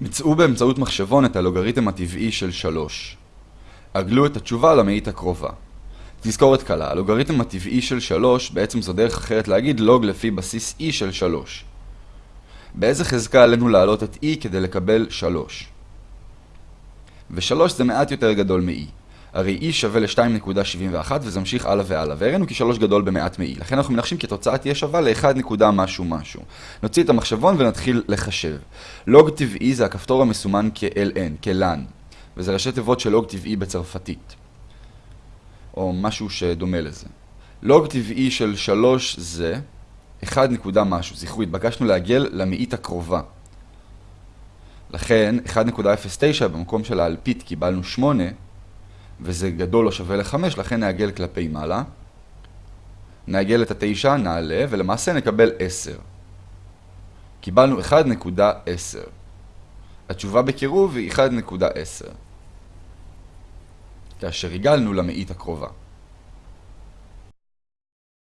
מצאו באמצעות מחשבון את הלוגריתם הטבעי של 3. עגלו את התשובה למאית הקרובה. תזכורת קלה, הלוגריתם הטבעי של 3 בעצם זו דרך אחרת להגיד לוג לפי בסיס e של 3. באיזה חזקה עלינו להעלות את e כדי לקבל 3? ו-3 זה מעט יותר גדול מ-e. הרי e שווה ל-2.71 וזה ממשיך הלאה והלאה, והראינו כי 3 גדול במעט מ-e. לכן אנחנו מנחשים כי התוצאה תהיה שווה ל-1 משהו משהו. נוציא את המחשבון ונתחיל לחשב. לוג טבעי זה הכפתור המסומן כ-ln, כ-lan, וזה ראשי תיבות של לוג טבעי בצרפתית. או משהו שדומה לזה. לוג טבעי של 3 זה 1 משהו. זכרו, התבקשנו לעגל למאית הקרובה. לכן 1.09 במקום של האלפית קיבלנו 8, וזה גדול או שווה ל-5, לכן נעגל כלפי מעלה. נעגל את ה-9, נעלה, ולמעשה נקבל 10. קיבלנו 1.10. התשובה בקירוב היא 1.10. כאשר הגלנו למאית הקרובה.